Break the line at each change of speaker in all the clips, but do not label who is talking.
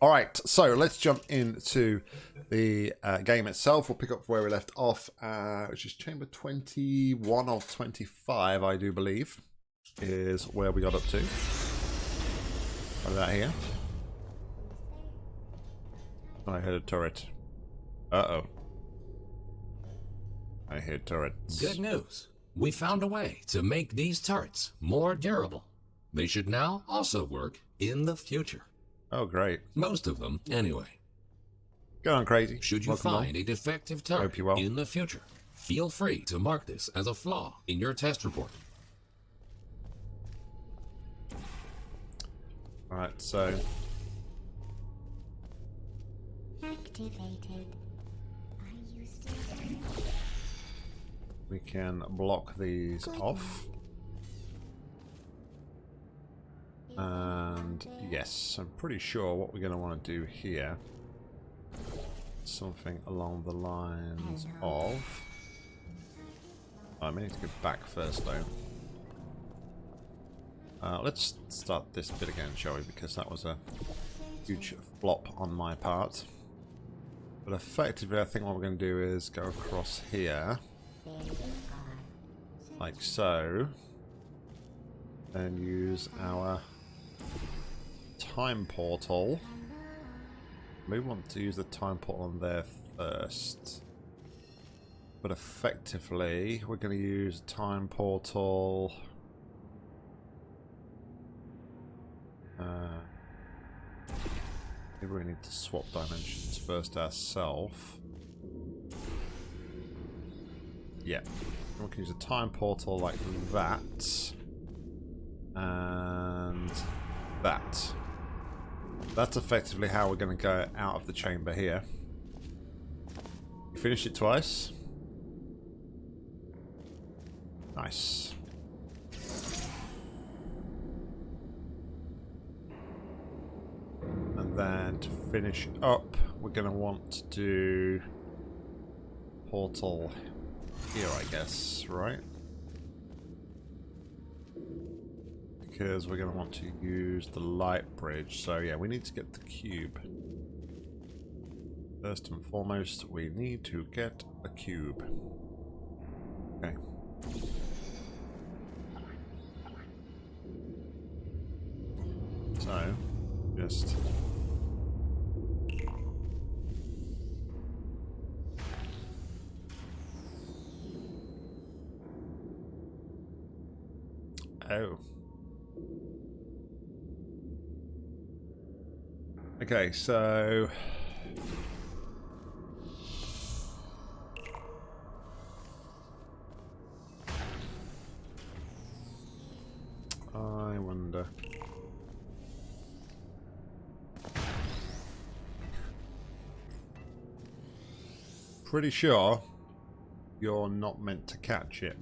All right, so let's jump into the uh, game itself. We'll pick up where we left off, uh, which is chamber 21 of 25, I do believe, is where we got up to. What that here? I heard a turret. Uh-oh. I hear turrets.
Good news. We found a way to make these turrets more durable. They should now also work in the future.
Oh, great.
Most of them, anyway.
Go on, crazy.
Should you
Welcome
find
along.
a defective turret
Hope
in the future, feel free to mark this as a flaw in your test report.
All right, so
Activated. Are you still
we can block these off. And yes, I'm pretty sure what we're going to want to do here something along the lines of I may need to go back first though. Uh, let's start this bit again, shall we? Because that was a huge flop on my part. But effectively, I think what we're going to do is go across here, like so, then use our time portal. We want to use the time portal on there first. But effectively, we're going to use time portal. Uh, maybe we need to swap dimensions first ourselves. Yeah. We can use a time portal like that. And that. That's effectively how we're going to go out of the chamber here. You finished it twice. Nice. And then to finish up, we're going to want to do portal here, I guess, right? Because we're going to want to use the light bridge. So yeah, we need to get the cube. First and foremost, we need to get a cube. Okay. So... I wonder... Pretty sure you're not meant to catch it.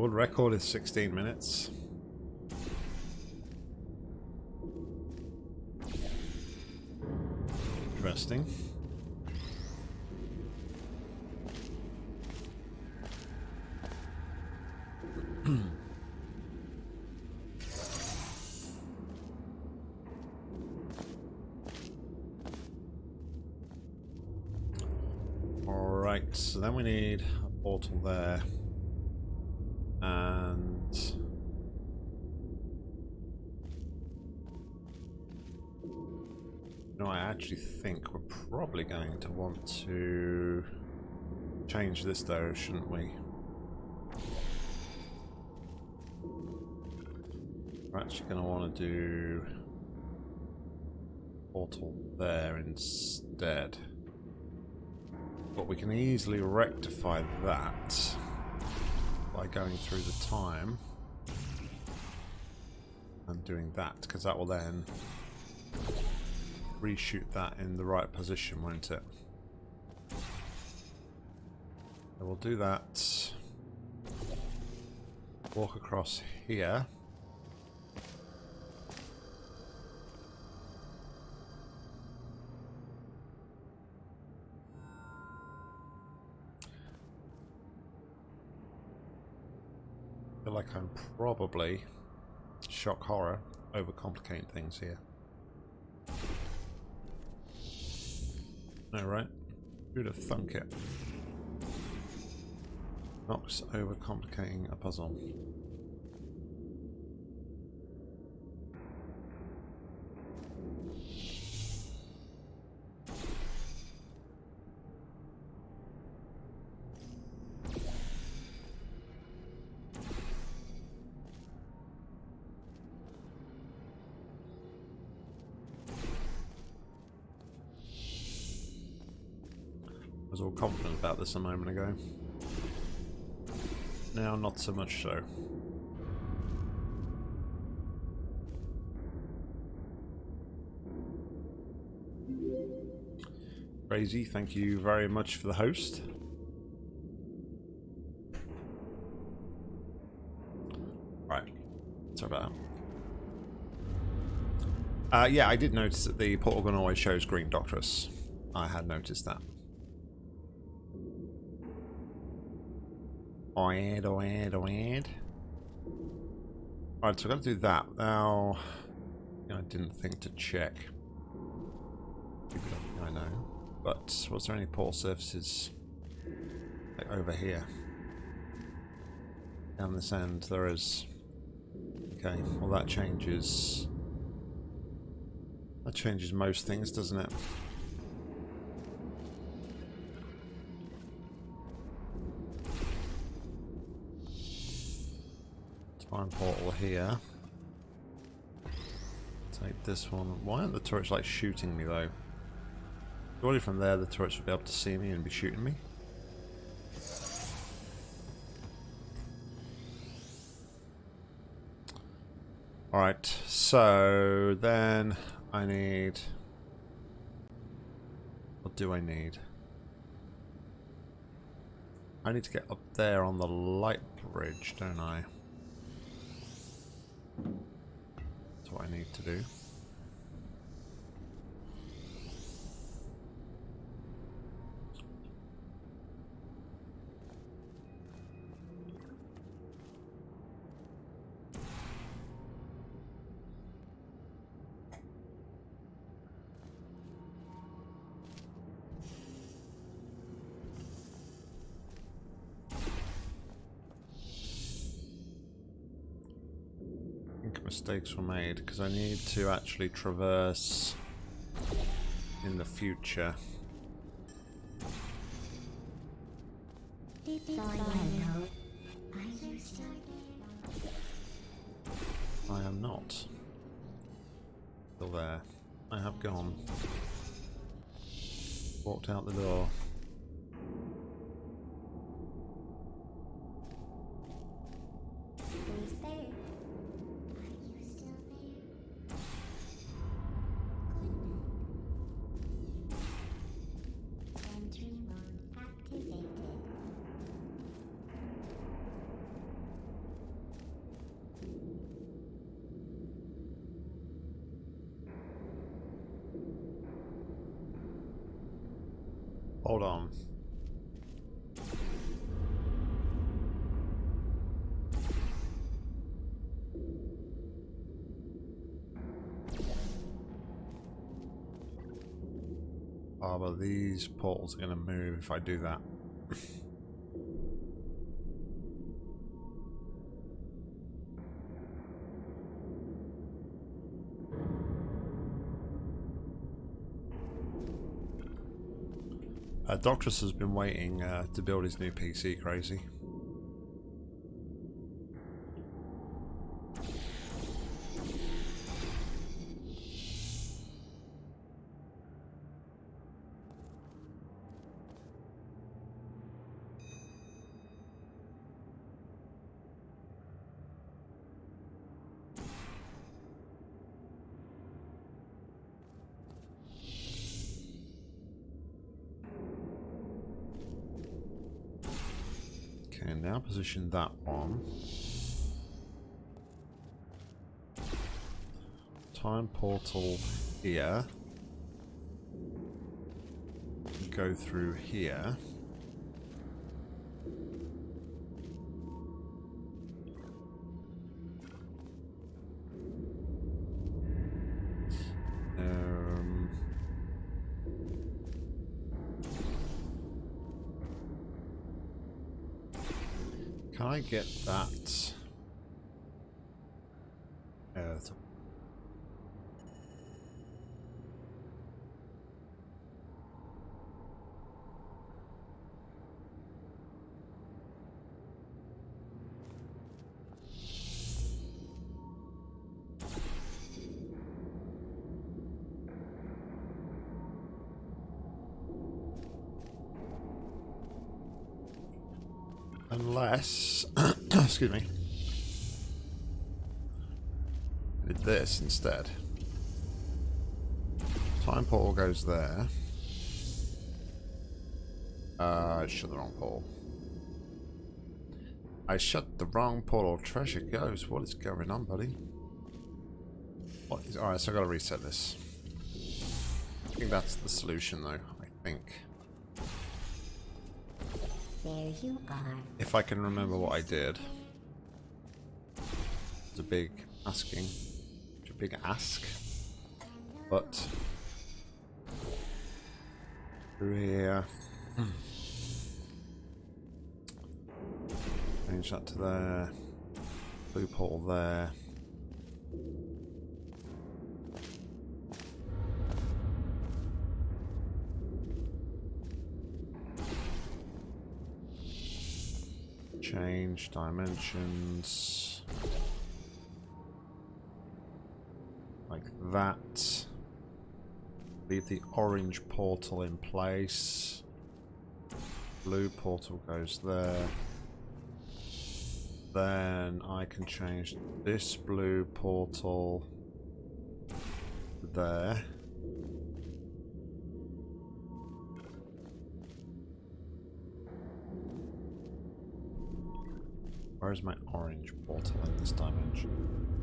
World record is 16 minutes. Interesting. Alright, so then we need a portal there. And no, I actually think we're probably going to want to change this though, shouldn't we? We're actually going to want to do portal there instead. But we can easily rectify that by going through the time and doing that because that will then reshoot that in the right position won't it? So we'll do that. Walk across here. Feel like I'm probably shock horror overcomplicating things here. No, right? Who'd have thunk it? Nox overcomplicating a puzzle. This a moment ago. Now, not so much so. Crazy, thank you very much for the host. Right, sorry about that. Uh, yeah, I did notice that the portal gun always shows green Doctress. I had noticed that. Oid, oid, oid. Alright, so I've got to do that. Now, I didn't think to check. I know. But was there any portal surfaces like over here? Down this end, there is. Okay, well that changes. That changes most things, doesn't it? Portal here. Take this one. Why aren't the turrets like shooting me though? Surely from there the turrets would be able to see me and be shooting me. Alright, so then I need... What do I need? I need to get up there on the light bridge, don't I? Need to do. Mistakes were made because I need to actually traverse in the future. Oh, but these portals are going to move if I do that. Uh, Doctress has been waiting uh, to build his new PC, crazy. Position that one. Time portal here. Go through here. Get that? Excuse me, did this instead. Time portal goes there. Uh, I shut the wrong portal. I shut the wrong portal. Treasure goes. What is going on, buddy? What is? All right, so I got to reset this. I think that's the solution, though. I think.
There you are.
If I can remember what I did. A big asking. A big ask. But through here. Hmm. Change that to there. Blue portal there. Change dimensions. That. Leave the orange portal in place. Blue portal goes there. Then I can change this blue portal there. Where is my orange portal in this dimension?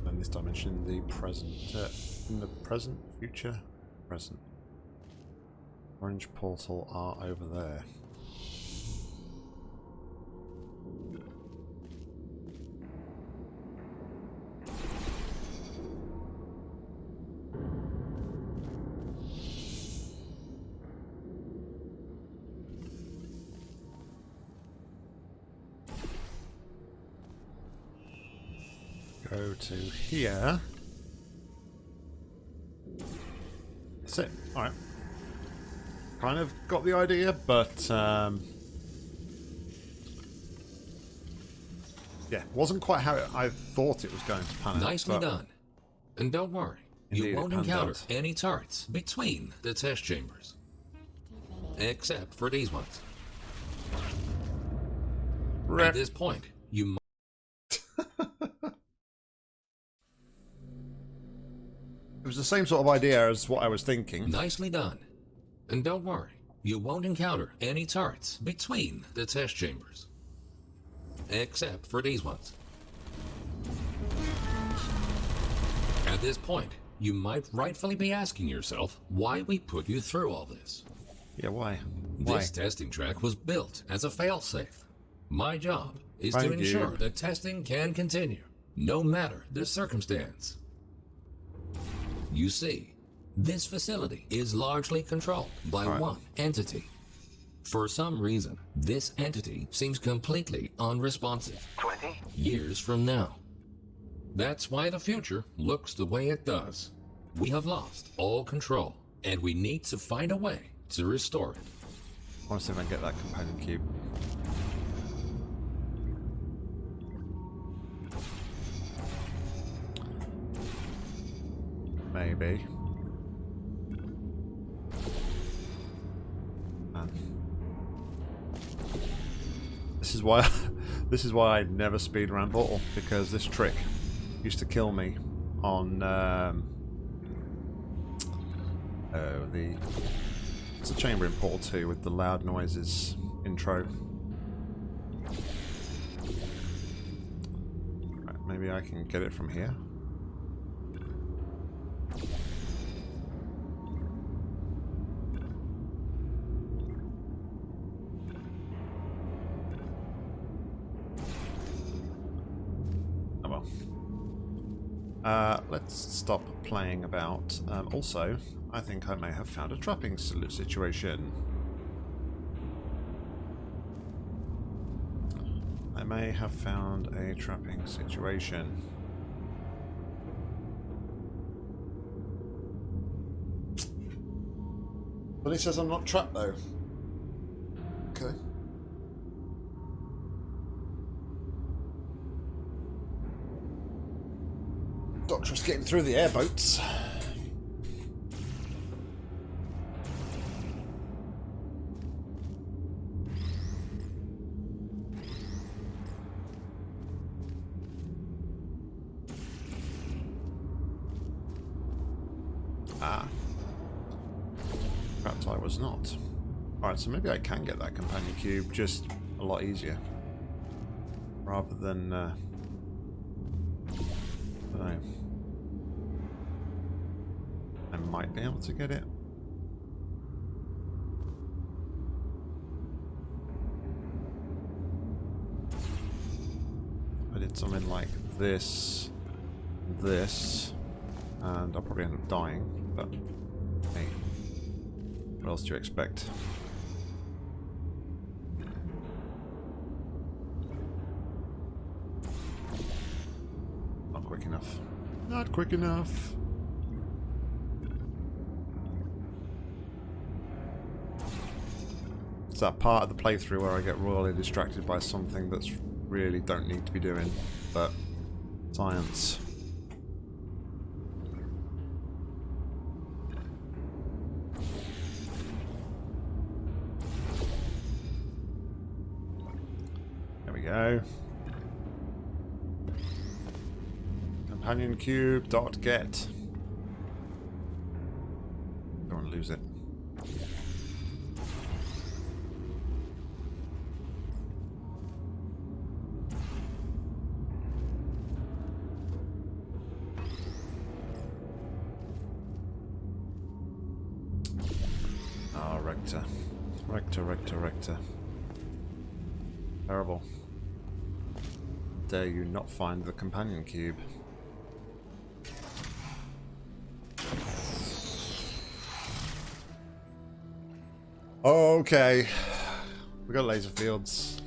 In this dimension, the present, uh, in the present, future, present. Orange portal are over there. To here. That's it. Alright. Kind of got the idea, but um, yeah, wasn't quite how it, I thought it was going to pan out.
Nicely done. And don't worry, you won't encounter
out.
any turrets between the test chambers. Except for these ones.
Rip.
At this point, you
the same sort of idea as what I was thinking.
nicely done. And don't worry, you won't encounter any turrets between the test chambers. Except for these ones. At this point, you might rightfully be asking yourself why we put you through all this.
Yeah, why? Why?
This testing track was built as a failsafe. My job is
Thank
to
you.
ensure that testing can continue, no matter the circumstance. You see, this facility is largely controlled by
Right.
one entity. For some reason, this entity seems completely unresponsive.
20?
Years from now. That's why the future looks the way it does. We have lost all control, and we need to find a way to restore it.
I want to see if I can get that companion cube. Maybe. Man. This is why this is why I never speed around Portal because this trick used to kill me on um, oh the it's a chamber in Portal 2 with the loud noises intro. Maybe I can get it from here. Uh, let's stop playing about. Um, also, I think I may have found a trapping situation. I may have found a trapping situation. But he says I'm not trapped though. Okay. Doctor's getting through the airboats. Ah. Perhaps I was not. Alright, so maybe I can get that companion cube just a lot easier. Rather than, uh... Be able to get it. I did something like this, this, and I'll probably end up dying, but hey, what else do you expect? Not quick enough. Not quick enough. It's that part of the playthrough where I get royally distracted by something that's really don't need to be doing, but science. There we go. Companion cube dot get. Find the companion cube. Okay. We got laser fields.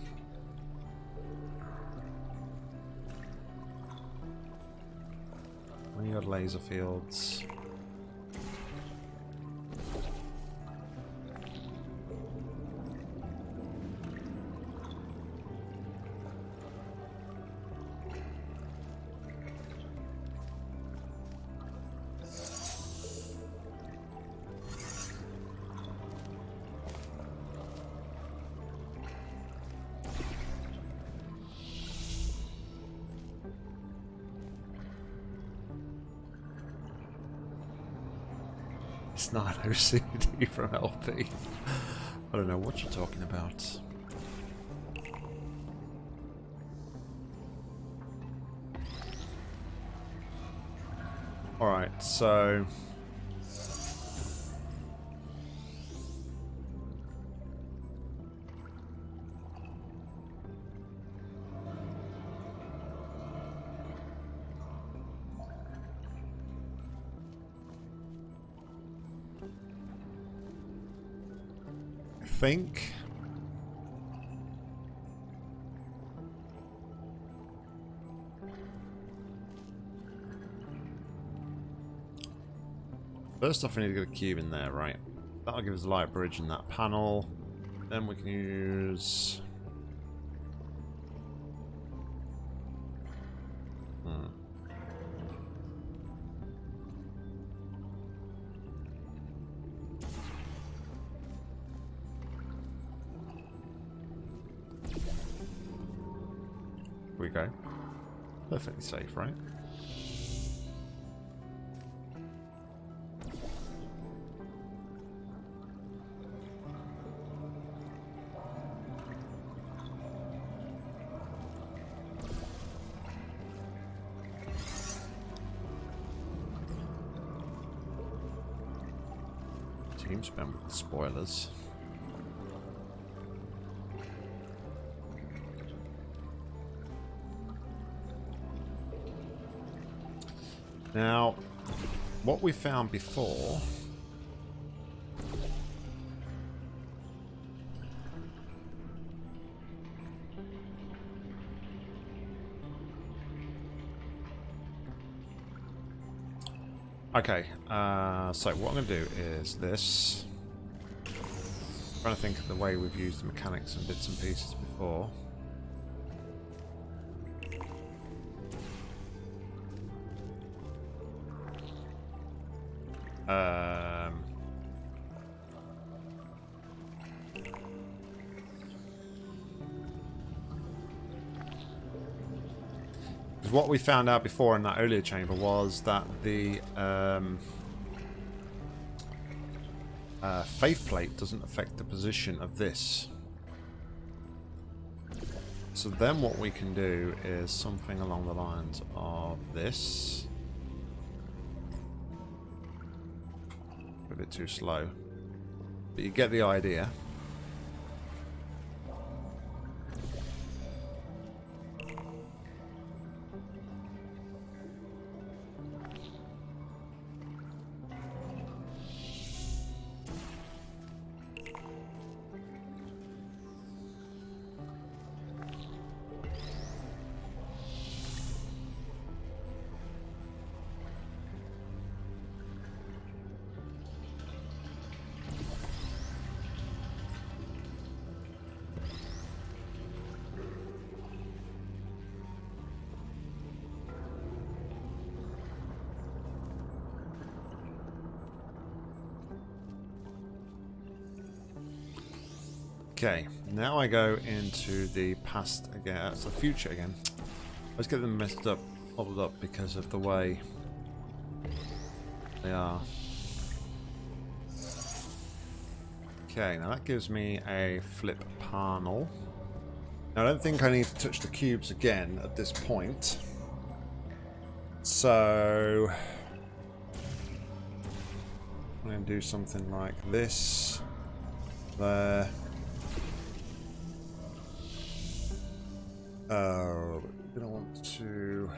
We got laser fields. Not OCD from LP. I don't know what you're talking about. Alright, so... think... First off, we need to get a cube in there, right? That'll give us a light bridge in that panel. Then we can use... Team spam with the spoilers. Now, what we found before... Okay, uh, so what I'm going to do is this. I'm trying to think of the way we've used the mechanics and bits and pieces before. What we found out before in that earlier chamber was that the um, uh, faith plate doesn't affect the position of this. So then what we can do is something along the lines of this. A bit too slow. But you get the idea. I go into the past again, uh, the future again. Let's get them messed up, bubbled up because of the way they are. Okay, now that gives me a flip panel. Now I don't think I need to touch the cubes again at this point. So... I'm going to do something like this. There. Uh, gonna want to.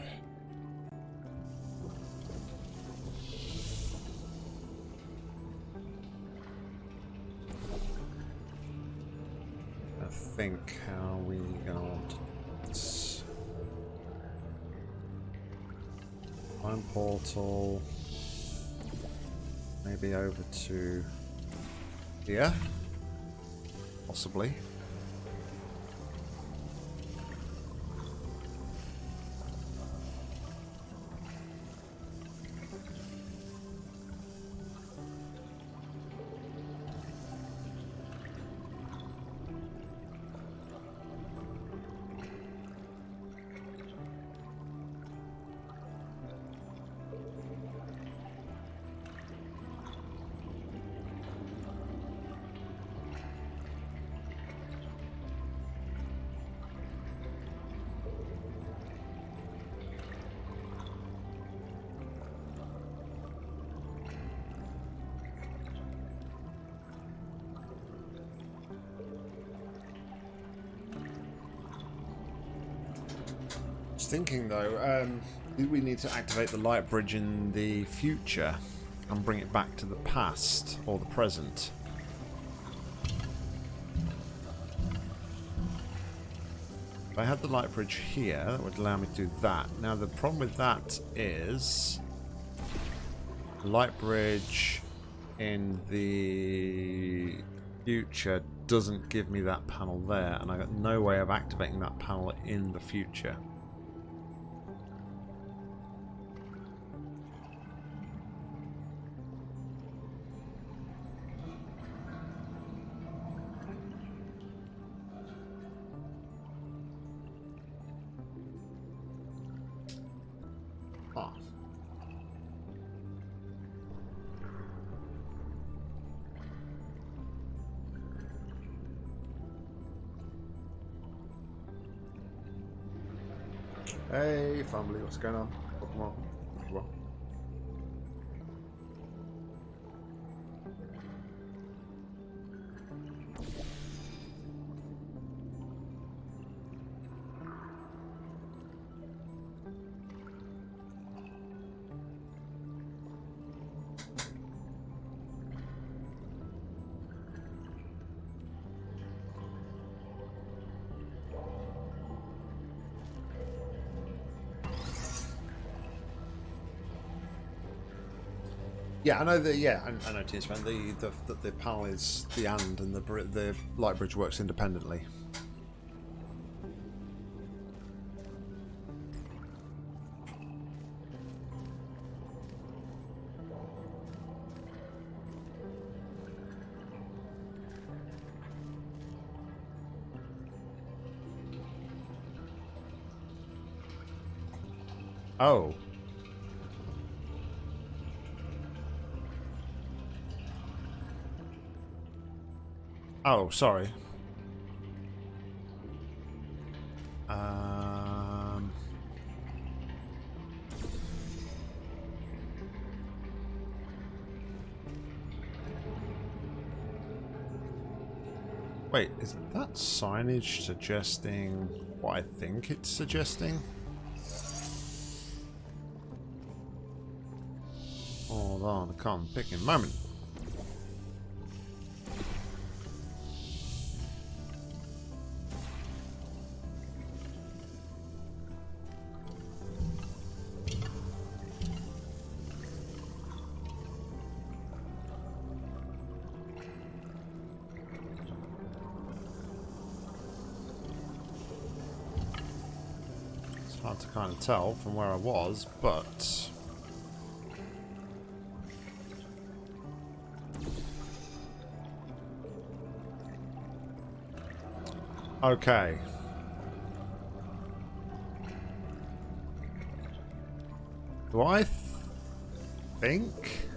I think how we gonna want this. Portal. Maybe over to here. Possibly. Thinking though, um, we need to activate the light bridge in the future and bring it back to the past or the present? If I had the light bridge here, that would allow me to do that. Now the problem with that is light bridge in the future doesn't give me that panel there and I've got no way of activating that panel in the future. Hey, family, what's going on? Welcome Yeah, I know that. Yeah, I, I know TSPN. The, the the the panel is the and, and the the light bridge works independently. Sorry. Um. Wait, is that signage suggesting what I think it's suggesting? Hold on, I can't pick a moment. Hard to kind of tell from where I was, but Okay. Do I th think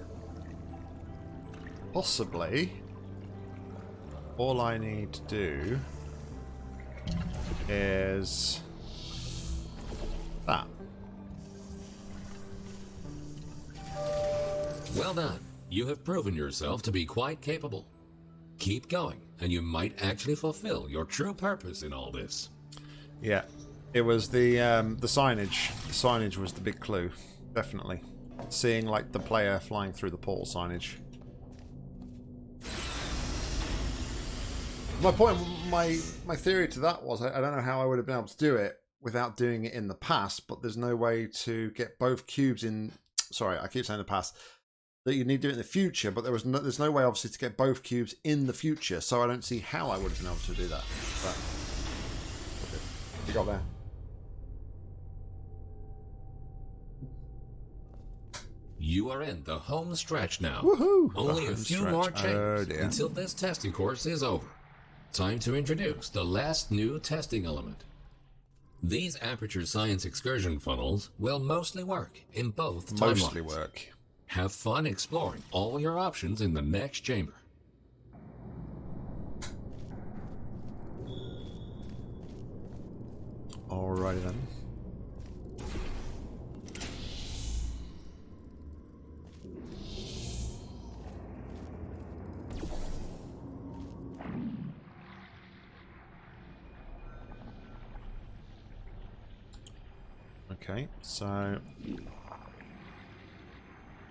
possibly all I need to do is
Well done. You have proven yourself to be quite capable. Keep going, and you might actually fulfill your true purpose in all this.
Yeah, it was the um, the signage. The signage was the big clue, definitely. Seeing like the player flying through the portal signage. My point, my my theory to that was, I, I don't know how I would have been able to do it without doing it in the past, but there's no way to get both cubes in. Sorry, I keep saying the past. That you need to do it in the future, but there was no, there's no way, obviously, to get both cubes in the future. So I don't see how I would have been able to do that. But you got there.
You are in the home stretch now.
Woohoo!
Only a few
stretch.
more
Oh,
until this testing course is over. Time to introduce the last new testing element. These aperture science excursion funnels will mostly work in both
Mostly
timelines.
work.
Have fun exploring all your options in the next chamber.
Alrighty then. Okay, so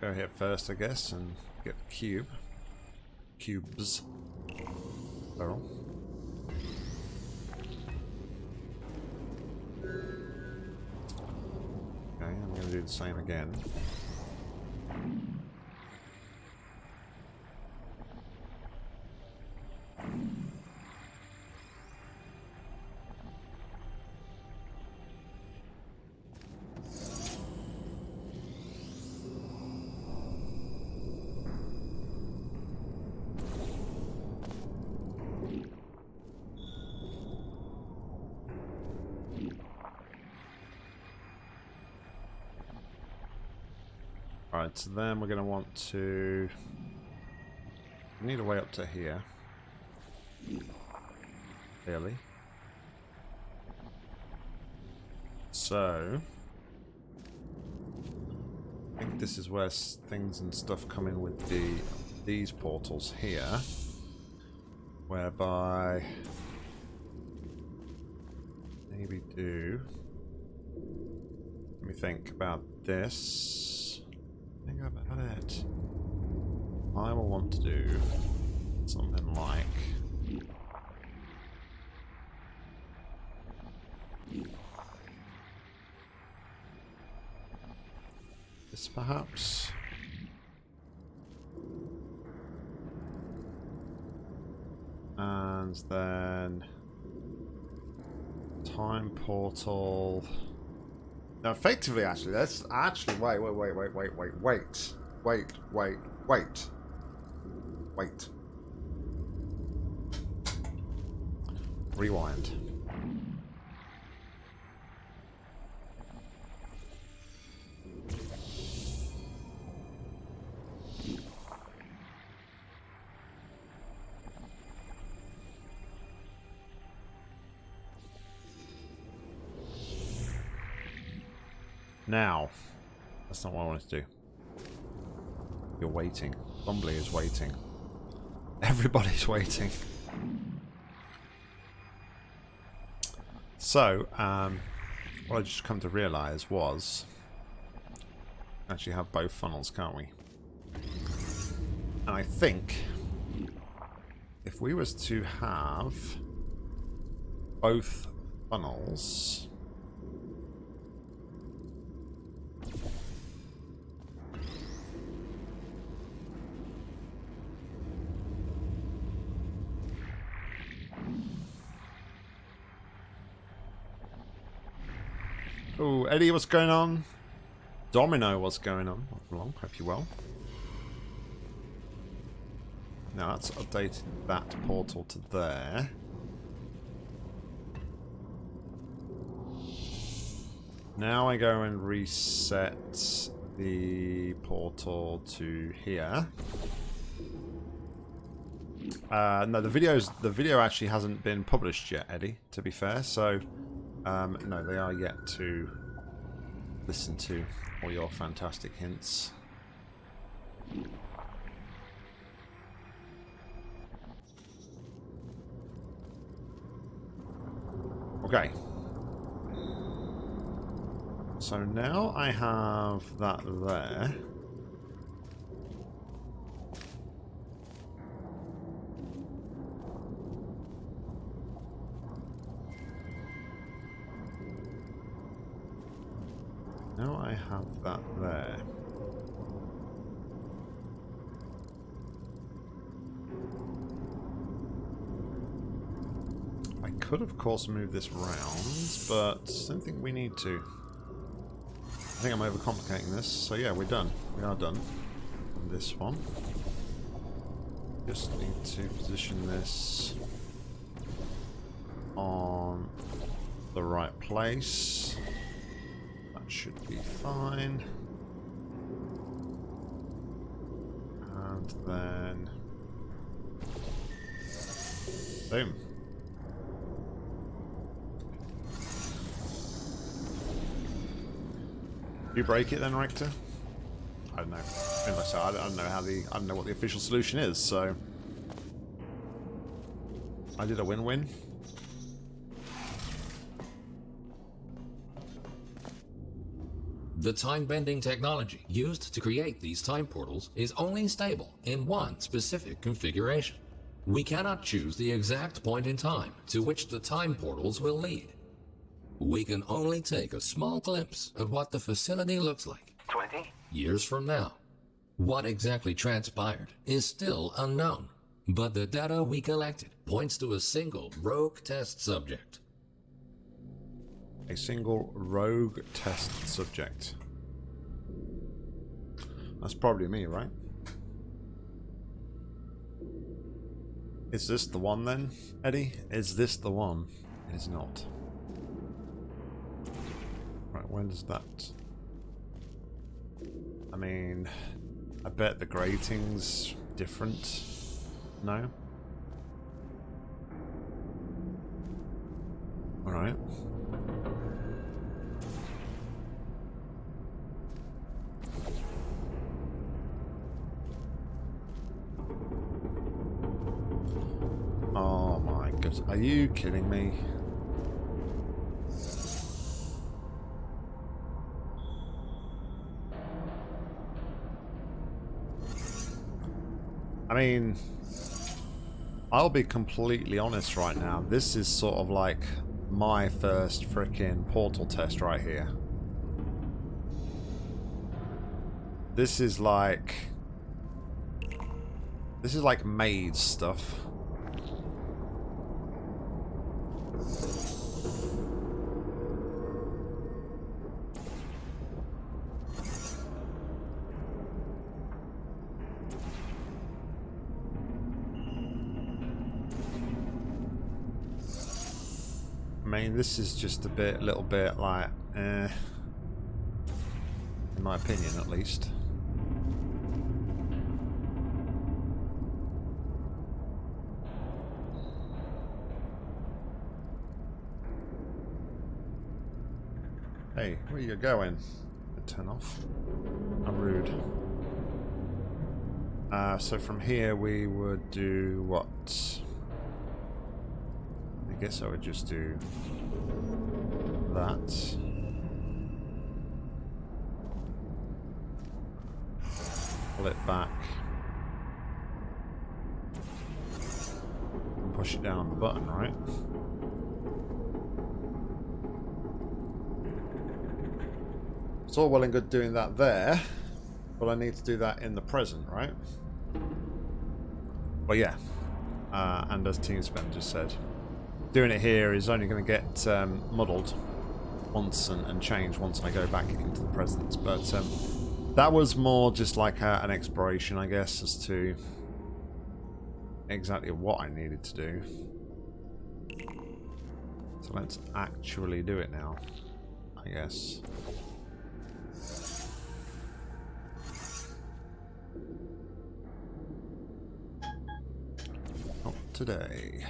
go here first, I guess, and get the cube. Cubes. Okay, I'm going to do the same again. Then we're going to want to... We need a way up to here. Clearly. So... I think this is where things and stuff come in with the these portals here. Whereby... Maybe do... Let me think about this. do something like... This perhaps? And then... Time portal... Now, effectively, actually, that's actually wait, wait, wait, wait, wait, wait, wait, wait, wait, wait wait. Rewind. Now, that's not what I wanted to do. You're waiting. Bumbly is waiting. Everybody's waiting. So, um, what I just come to realise was actually have both funnels, can't we? And I think if we was to have both funnels Oh, Eddie, what's going on? Domino, what's going on? Welcome hope you're well. Now that's updated that portal to there. Now I go and reset the portal to here. Uh, no, the videos the video actually hasn't been published yet, Eddie. To be fair, so um, no, they are yet to listen to all your fantastic hints. Okay. So now I have that there. Now I have that there. I could, of course, move this round, but I don't think we need to. I think I'm overcomplicating this, so yeah, we're done. We are done. on This one. Just need to position this on the right place. That should be fine. And then... Boom. You break it then, Rector? I don't know. I I don't know how the I don't know what the official solution is, so I did a win-win.
The time-bending technology used to create these time portals is only stable in one specific configuration. We cannot choose the exact point in time to which the time portals will lead. We can only take a small glimpse of what the facility looks like
20?
years from now. What exactly transpired is still unknown, but the data we collected points to a single rogue test subject.
A single rogue test subject. That's probably me, right? Is this the one then, Eddie? Is this the one? It is not. Right, when does that... I mean, I bet the grating's different. No? Alright. Oh my goodness. Are you kidding me? I mean, I'll be completely honest right now. This is sort of like my first freaking portal test right here. This is like... This is like maid stuff. This is just a bit, a little bit like, eh. In my opinion, at least. Hey, where you going? Turn off. I'm rude. Uh, so from here we would do what? Guess I would just do that. Pull it back. And push it down on the button, right? It's all well and good doing that there, but I need to do that in the present, right? Well, yeah. Uh, and as Team Spend just said, doing it here is only going to get um, muddled once and, and change once I go back into the present. But um, that was more just like a, an exploration, I guess, as to exactly what I needed to do. So let's actually do it now, I guess. Not today.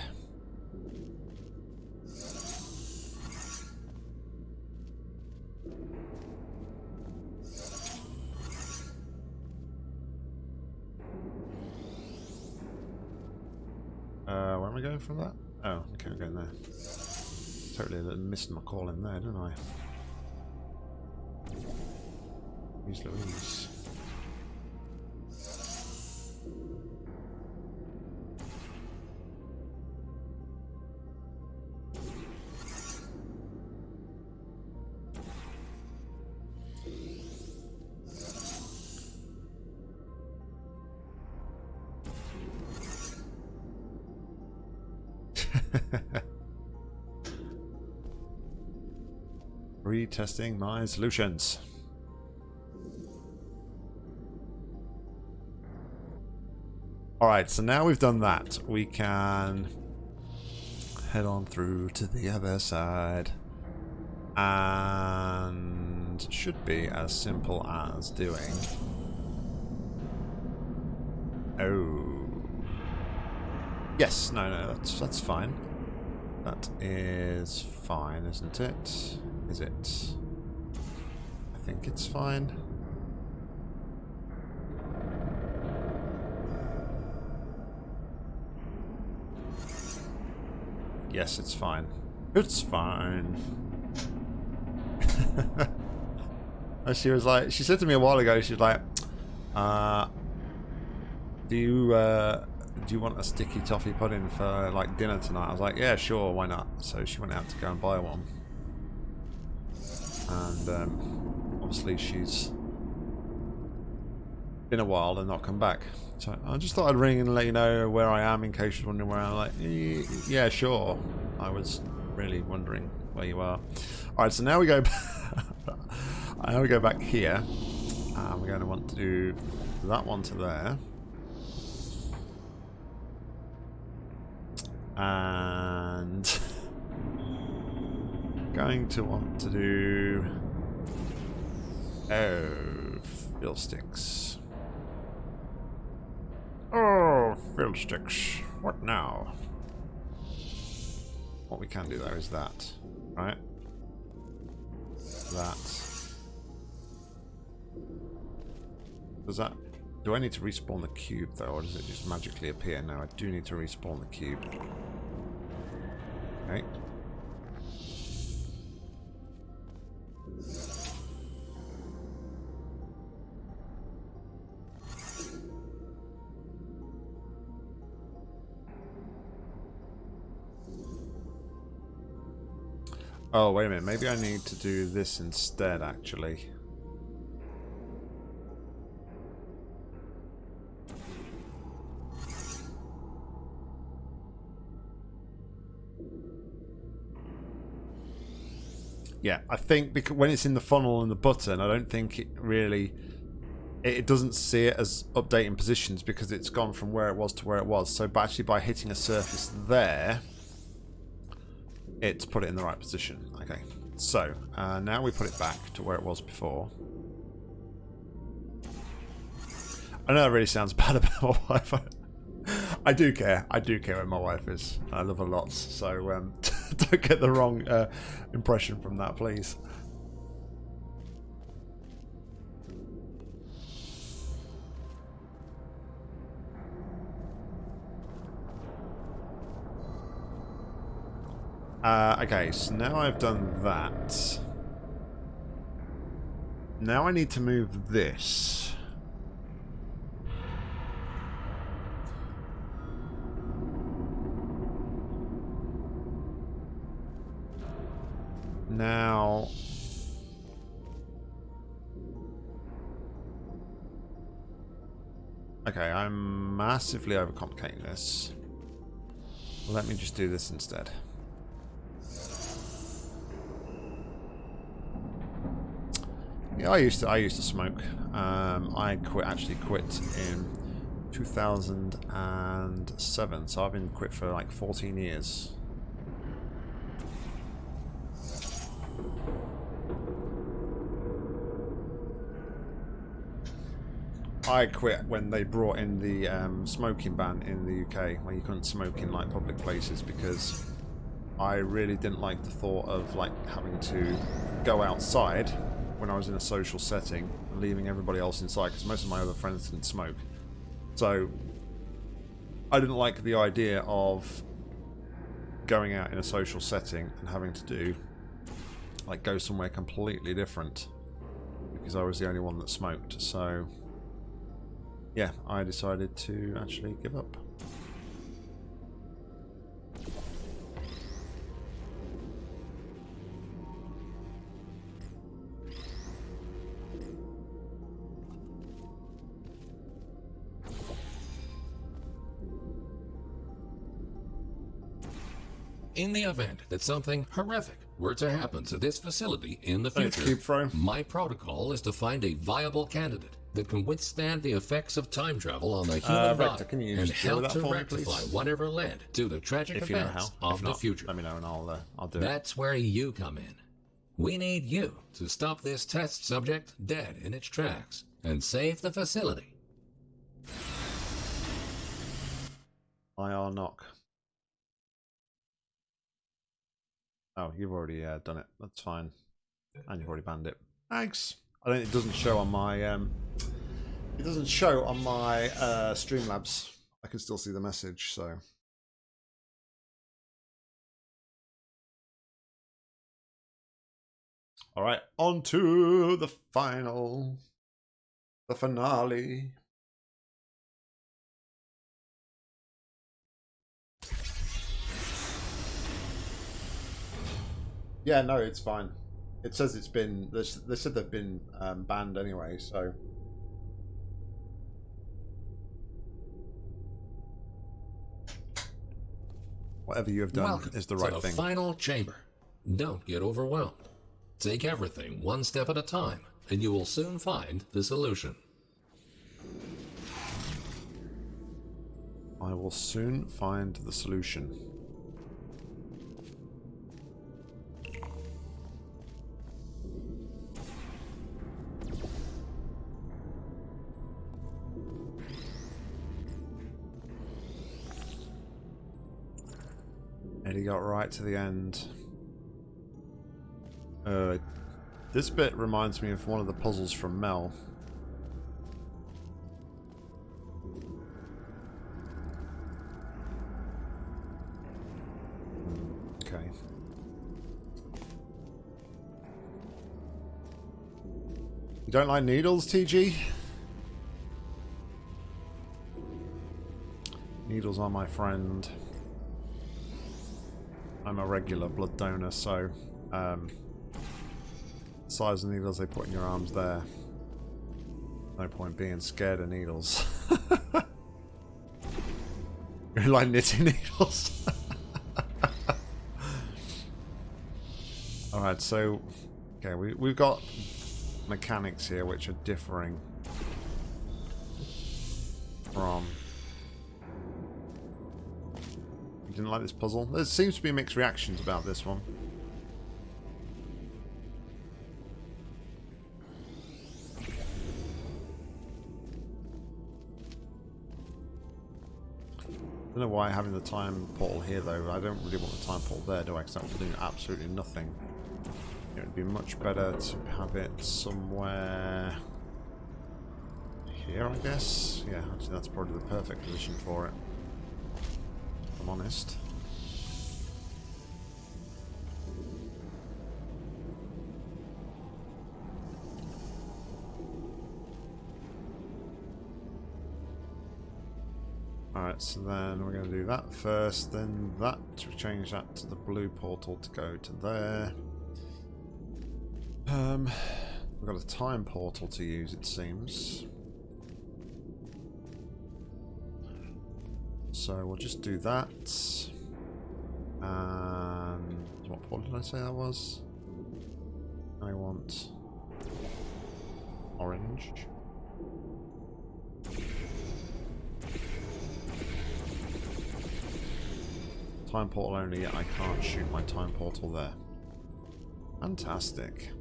From that? Oh, okay, I'm going there. Totally uh, missed my call in there, didn't I? Louise Louise. Retesting my solutions. Alright, so now we've done that, we can head on through to the other side. And should be as simple as doing... Oh. Yes, no, no, that's, that's fine. That is fine, isn't it? Is it? I think it's fine. Yes, it's fine. It's fine. and she was like, she said to me a while ago, she was like, uh, do you, uh, do you want a sticky toffee pudding for like dinner tonight? I was like, yeah, sure, why not? So she went out to go and buy one. And um, obviously she's been a while and not come back. So I just thought I'd ring and let you know where I am in case you're wondering where I'm like, yeah, sure. I was really wondering where you are. Alright, so now we go now we go back here. And we're going to want to do that one to there. And going to want to do oh fiddlesticks. Oh fiddlesticks. What now? What we can do though is that, right? That. Does that do I need to respawn the cube though, or does it just magically appear? No, I do need to respawn the cube. Okay. Oh, wait a minute. Maybe I need to do this instead, actually. Yeah, I think because when it's in the funnel and the button, I don't think it really it doesn't see it as updating positions because it's gone from where it was to where it was. So, actually by hitting a surface there, it's put it in the right position. Okay, so uh, now we put it back to where it was before. I know that really sounds bad about my wife. I do care. I do care where my wife is. I love her lots. So um, don't get the wrong uh, impression from that, please. Uh, okay, so now I've done that. Now I need to move this. Now... Okay, I'm massively overcomplicating this. Let me just do this instead. Yeah, I used to. I used to smoke. Um, I quit. Actually, quit in 2007. So I've been quit for like 14 years. I quit when they brought in the um, smoking ban in the UK, where you couldn't smoke in like public places because I really didn't like the thought of like having to go outside when I was in a social setting and leaving everybody else inside because most of my other friends didn't smoke. So I didn't like the idea of going out in a social setting and having to do like go somewhere completely different because I was the only one that smoked. So yeah, I decided to actually give up.
In the event that something horrific were to happen to this facility in the future, my protocol is to find a viable candidate that can withstand the effects of time travel on the human
Uh,
body
Rector, can you
and help to
me,
rectify
please?
whatever led to the tragic
If you know
events of
If
the
not,
future.
let me know and I'll uh, I'll do it.
That's where you come in. We need you to stop this test subject dead in its tracks and save the facility.
IR knock. Oh, you've already uh, done it. That's fine. And you've already banned it. Thanks. I don't. It doesn't show on my. Um, it doesn't show on my uh, Streamlabs. I can still see the message. So. All right, on to the final, the finale. Yeah, no, it's fine. It says it's been. They they said they've been um, banned anyway, so. Whatever you have done
Welcome
is the right to
the
thing.
final chamber. Don't get overwhelmed. Take everything one step at a time, and you will soon find the solution.
I will soon find the solution. Got right to the end. Uh, this bit reminds me of one of the puzzles from Mel. Okay. You don't like needles, TG? Needles are my friend. I'm a regular blood donor, so um, size of needles they put in your arms there. No point being scared of needles. You're like knitting needles. Alright, so okay, we we've got mechanics here which are differing from didn't like this puzzle? There seems to be mixed reactions about this one. I don't know why having the time portal here though. I don't really want the time portal there, do I? Because that do absolutely nothing. It would be much better to have it somewhere here, I guess. Yeah, actually that's probably the perfect position for it. I'm honest. Alright, so then we're going to do that first, then that, to change that to the blue portal to go to there. Um, we've got a time portal to use, it seems. So we'll just do that. And what portal did I say that was? I want orange. Time portal only, I can't shoot my time portal there. Fantastic.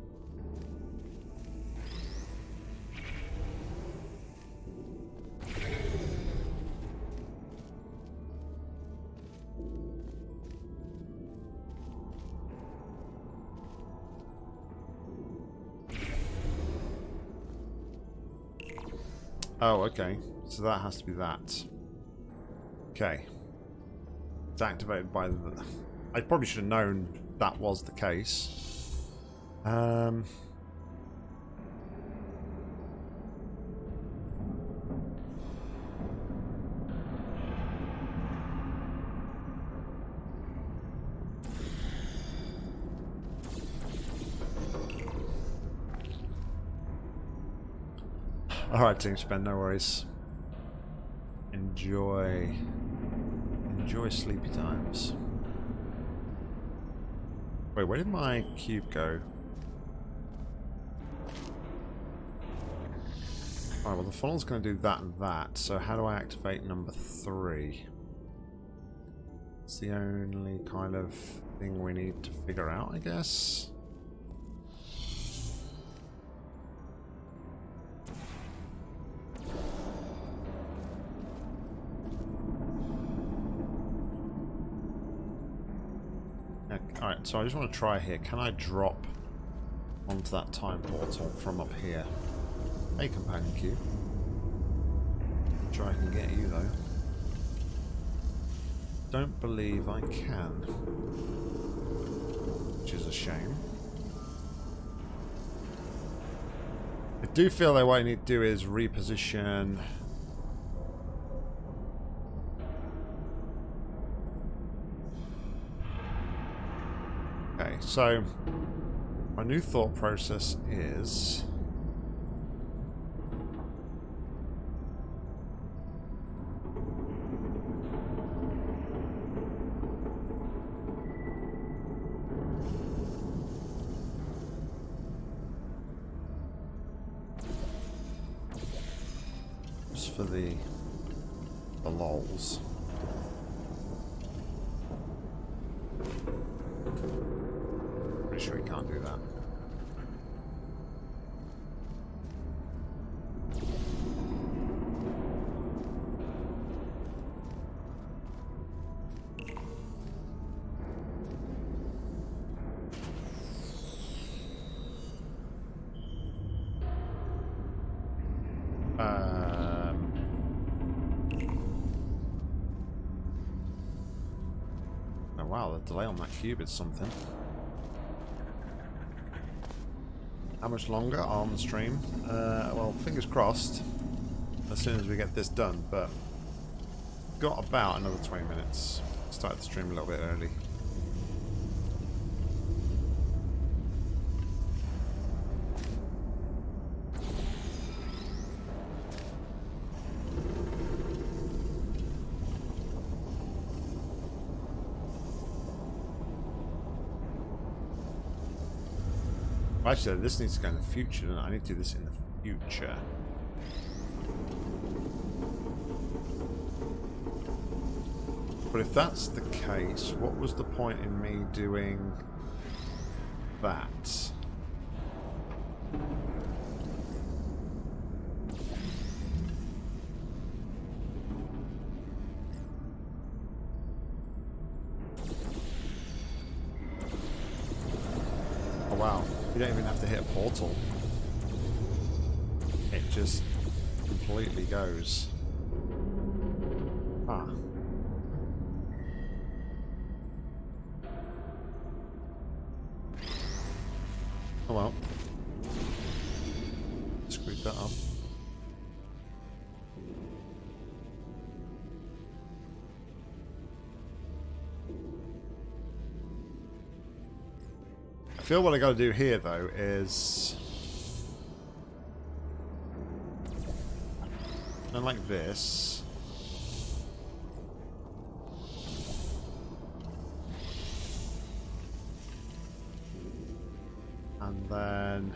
Oh, okay. So that has to be that. Okay. It's activated by the... I probably should have known that was the case. Um... Alright, Team Spend, no worries. Enjoy. Enjoy sleepy times. Wait, where did my cube go? Alright, well the funnel's going to do that and that, so how do I activate number three? It's the only kind of thing we need to figure out, I guess. So I just want to try here. Can I drop onto that time portal from up here? Hey, companion cube. Try I can get you, though. Don't believe I can. Which is a shame. I do feel that what I need to do is reposition so my new thought process is cube something. How much longer on the stream? Uh, well, fingers crossed as soon as we get this done, but got about another 20 minutes. Started the stream a little bit early. Actually, this needs to go in the future. doesn't? I need to do this in the future. But if that's the case, what was the point in me doing that? Oh wow, you don't even have to hit a portal. It just completely goes. Feel what I gotta do here though is and like this. And then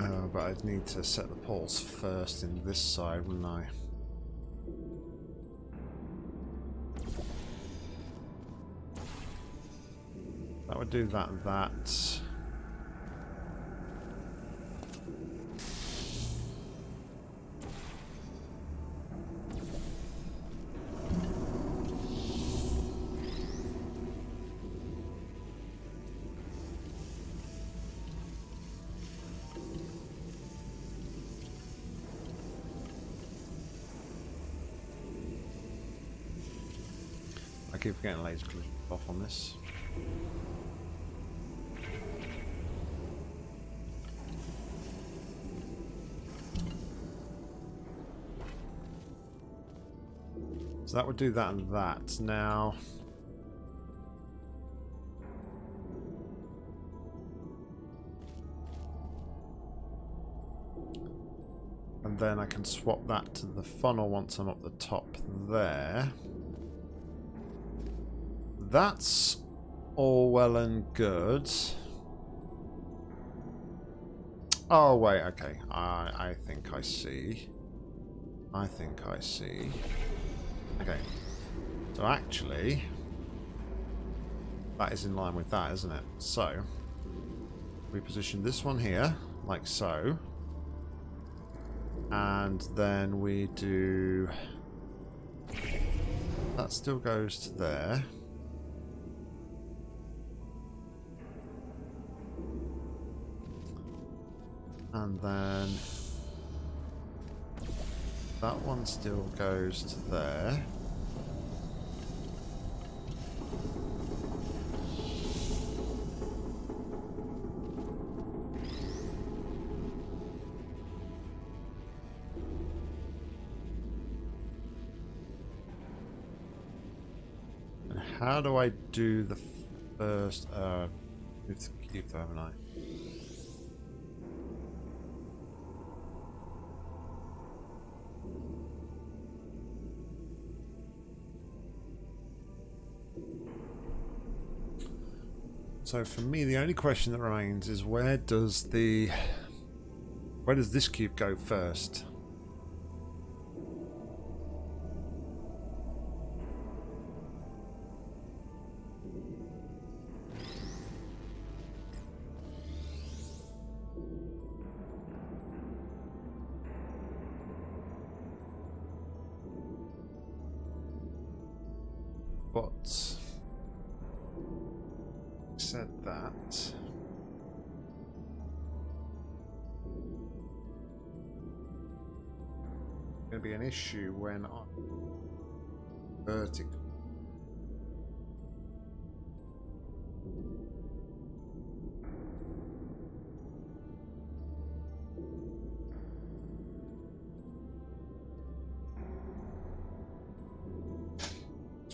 Oh, but I'd need to set the poles first in this side, wouldn't I? Do that and that. I keep getting laser collision off on this. So that would do that and that. Now... And then I can swap that to the funnel once I'm up the top there. That's all well and good. Oh, wait, okay. I, I think I see. I think I see. Okay. So actually, that is in line with that, isn't it? So, we position this one here, like so. And then we do... That still goes to there. And then that one still goes to there. And how do I do the first uh move the cube though, haven't I? So for me, the only question that remains is where does the where does this cube go first?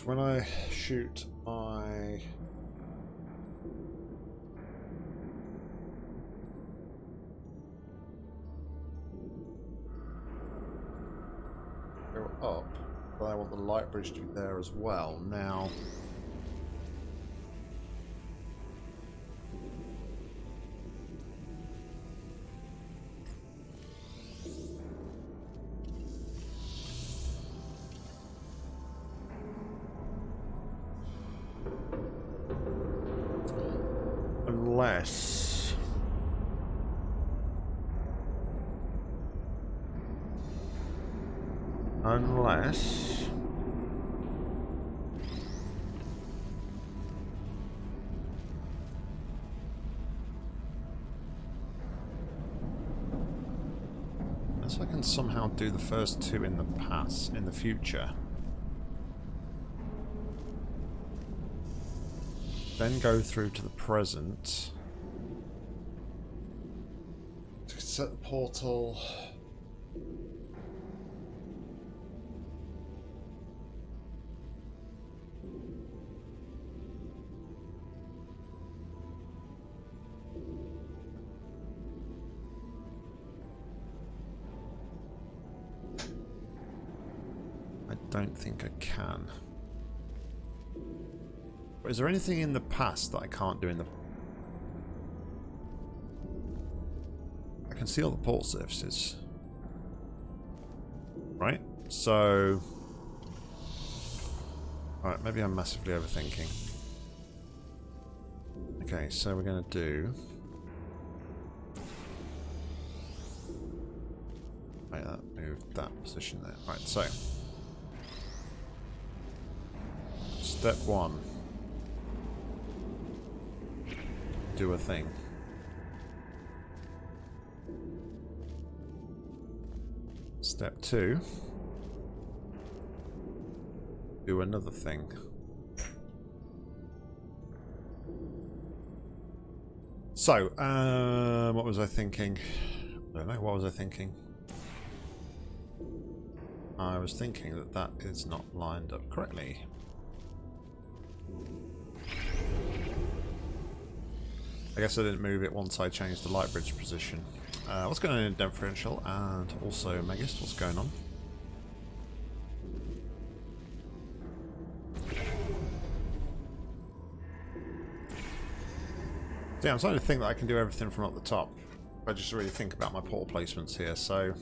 When I shoot my go up, but I want the light bridge to be there as well. Now, do the first two in the past, in the future. Then go through to the present. Set the portal. Think I can. Is there anything in the past that I can't do in the... I can see all the port surfaces. Right? So... Alright, maybe I'm massively overthinking. Okay, so we're going to do... Right, that moved that position there. Right, so... Step one. Do a thing. Step two. Do another thing. So, uh, what was I thinking? I don't know, what was I thinking? I was thinking that that is not lined up correctly. I guess I didn't move it once I changed the light bridge position. Uh, what's going on in differential and also Megist? What's going on? Yeah, I'm starting to think that I can do everything from up the top. I just really think about my portal placements here. So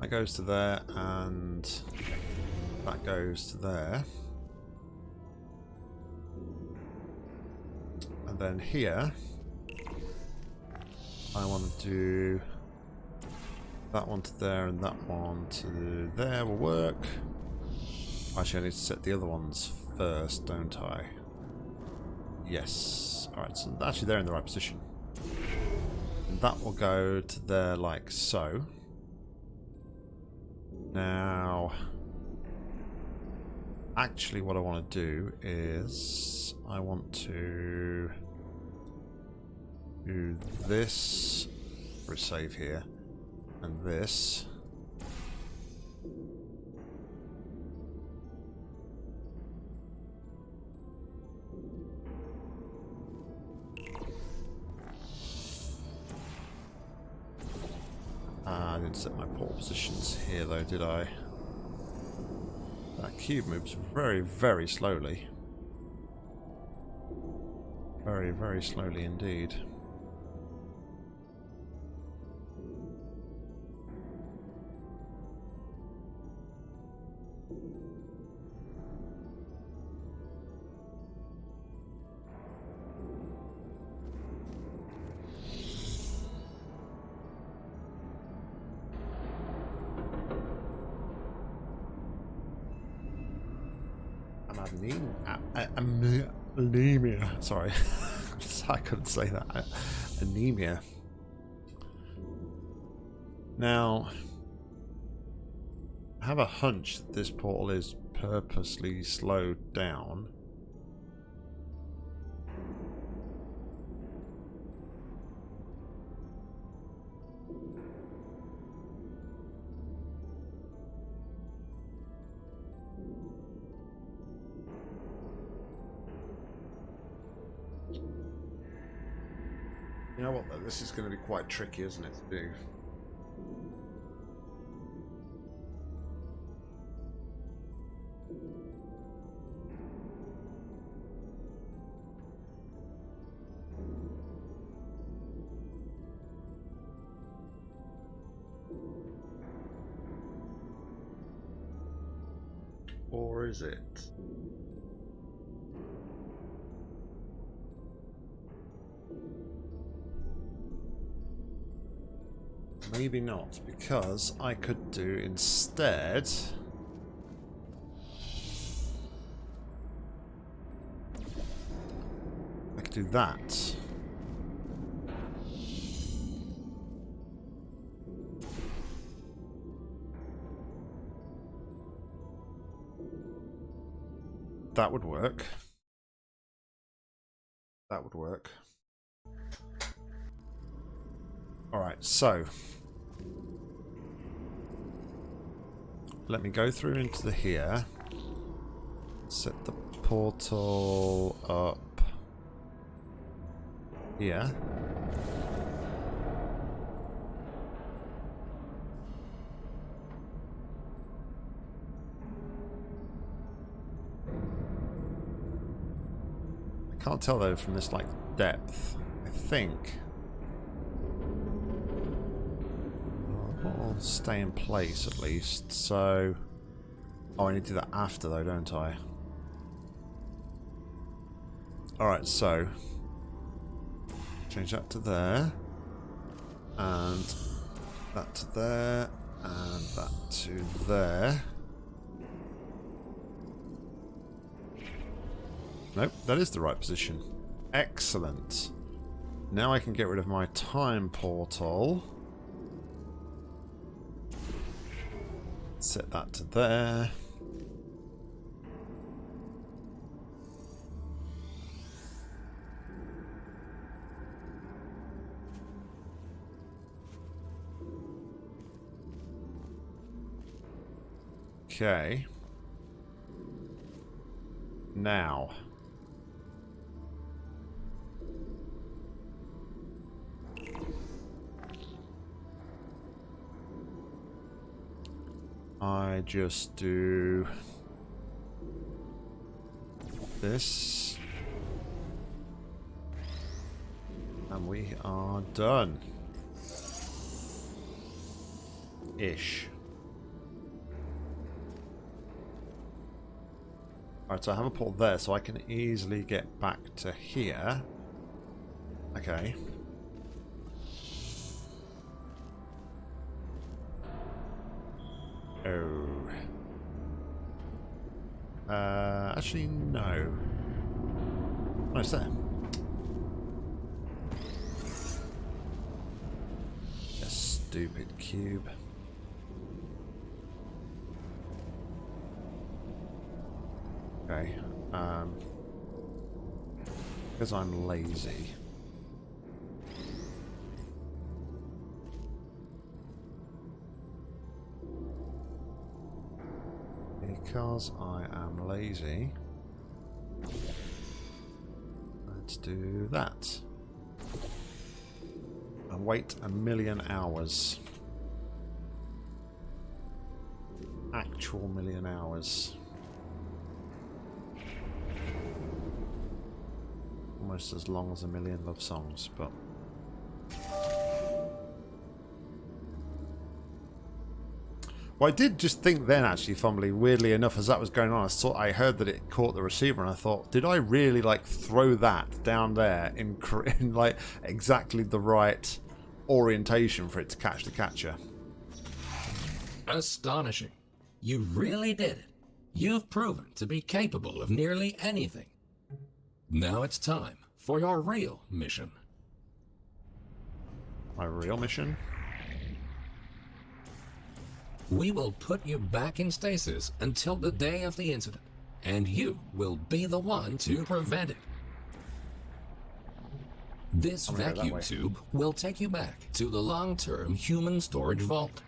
that goes to there and that goes to there. And then here, I want to do that one to there and that one to there will work. Actually, I need to set the other ones first, don't I? Yes. Alright, so actually they're in the right position. And that will go to there like so. Now, actually what I want to do is I want to do this for a save here and this I didn't set my port positions here though, did I? That cube moves very, very slowly. Very, very slowly indeed. I'm anem- a- a- ame- anemia. Sorry, I couldn't say that. Anemia. Now, I have a hunch that this portal is purposely slowed down. This is going to be quite tricky, isn't it, to do? Not, because I could do instead... I could do that. That would work. That would work. Alright, so. Let me go through into the here. Set the portal up here. I can't tell though from this like depth. I think I'll stay in place at least. So, oh, I need to do that after though, don't I? All right, so change that to there, and that to there, and that to there. Nope, that is the right position. Excellent. Now I can get rid of my time portal. Set that to there. Okay. Now. I just do this. And we are done. Ish. Alright, so I have a port there, so I can easily get back to here. Okay. Actually, no. No, it's there. A stupid cube. Okay. Um, because I'm lazy. Because I am lazy, let's do that. And wait a million hours. Actual million hours. Almost as long as a million love songs, but I did just think then, actually, fumbly, weirdly enough, as that was going on, I thought I heard that it caught the receiver, and I thought, did I really like throw that down there in, in like exactly the right orientation for it to catch the catcher?
Astonishing. You really did it. You've proven to be capable of nearly anything. Now it's time for your real mission.
My real mission?
We will put you back in stasis until the day of the incident, and you will be the one to prevent it. This
I'm gonna go that
vacuum tube will take you back to the long-term human storage vault.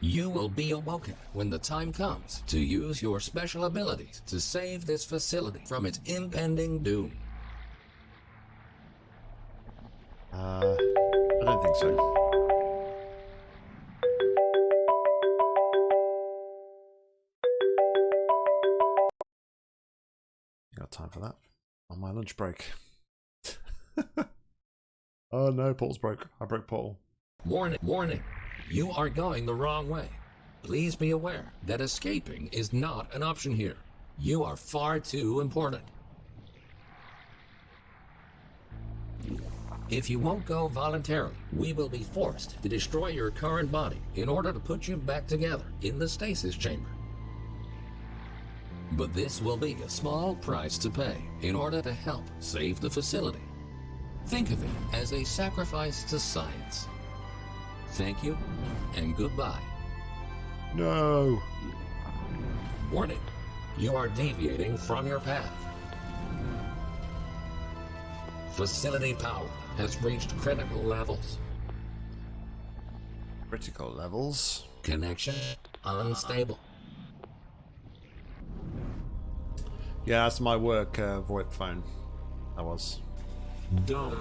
You will be awoken when the time comes to use your special abilities to save this facility from its impending doom.
Uh, I don't think so. Time for that on my lunch break. oh no, portal's broke. I broke portal.
Warning, warning. You are going the wrong way. Please be aware that escaping is not an option here. You are far too important. If you won't go voluntarily, we will be forced to destroy your current body in order to put you back together in the stasis chamber. But this will be a small price to pay in order to help save the facility. Think of it as a sacrifice to science. Thank you and goodbye.
No.
Warning, you are deviating from your path. Facility power has reached critical levels.
Critical levels.
Connection unstable.
Yeah, that's my work uh, VoIP phone. That was.
Don't.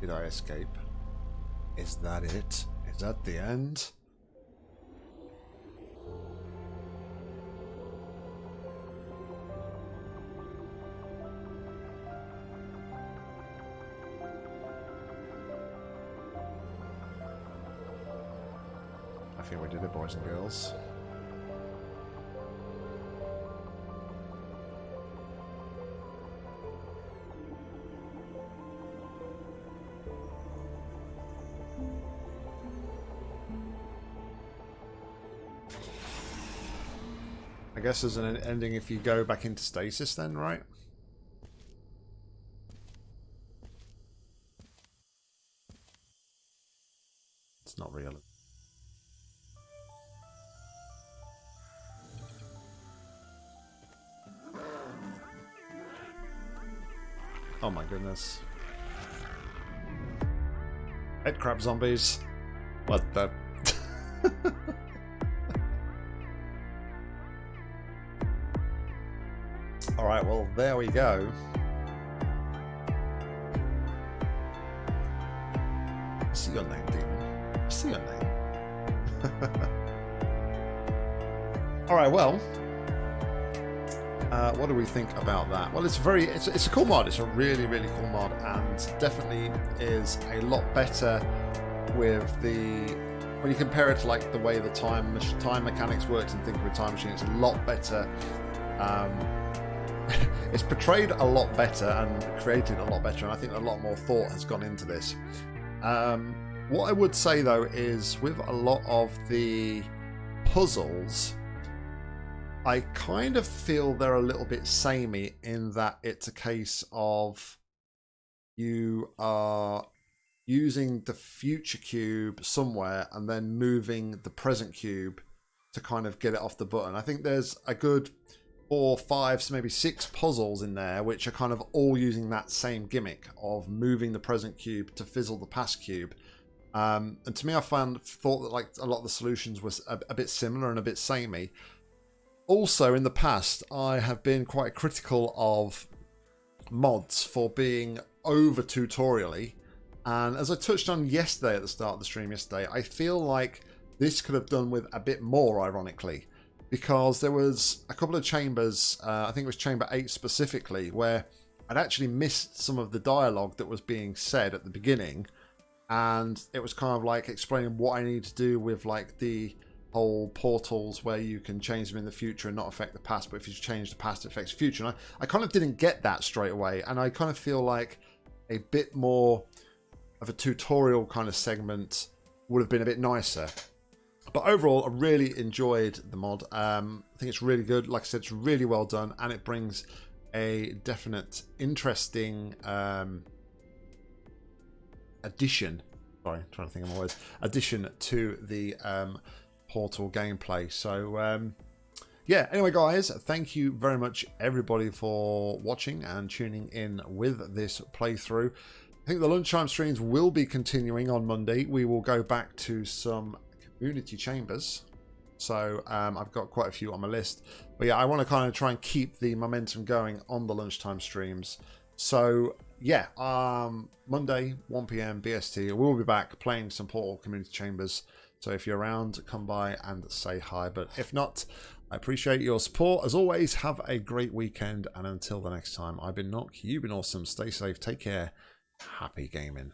Did I escape? Is that it? Is that the end? Think we did it, boys and girls. I guess there's an ending if you go back into stasis then, right? Goodness. Head crab zombies. What the... Alright, well, there we go. See your name, Demon. See your name. Alright, well. Uh, what do we think about that? Well, it's very, it's, it's a cool mod. It's a really, really cool mod, and definitely is a lot better with the when you compare it to like the way the time time mechanics worked in Thinking with Time Machine. It's a lot better. Um, it's portrayed a lot better and created a lot better, and I think a lot more thought has gone into this. Um, what I would say though is with a lot of the puzzles, I kind of feel they're a little bit samey in that it's a case of you are using the future cube somewhere and then moving the present cube to kind of get it off the button. I think there's a good four, five, so maybe six puzzles in there which are kind of all using that same gimmick of moving the present cube to fizzle the past cube. Um, and to me, I found thought that like a lot of the solutions was a, a bit similar and a bit samey. Also, in the past, I have been quite critical of mods for being over tutorially. And as I touched on yesterday at the start of the stream yesterday, I feel like this could have done with a bit more, ironically, because there was a couple of chambers, uh, I think it was chamber 8 specifically, where I'd actually missed some of the dialogue that was being said at the beginning. And it was kind of like explaining what I need to do with like the whole portals where you can change them in the future and not affect the past, but if you change the past, it affects the future. And I, I kind of didn't get that straight away, and I kind of feel like a bit more of a tutorial kind of segment would have been a bit nicer. But overall, I really enjoyed the mod. Um, I think it's really good. Like I said, it's really well done, and it brings a definite interesting um, addition. Sorry, trying to think of my words. Addition to the um, Portal gameplay. So um, yeah. Anyway, guys, thank you very much everybody for watching and tuning in with this playthrough. I think the lunchtime streams will be continuing on Monday. We will go back to some community chambers. So um, I've got quite a few on my list. But yeah, I want to kind of try and keep the momentum going on the lunchtime streams. So yeah, um, Monday, 1 p.m. BST, we'll be back playing some Portal Community Chambers. So if you're around, come by and say hi. But if not, I appreciate your support. As always, have a great weekend. And until the next time, I've been Nock, you've been awesome. Stay safe, take care. Happy gaming.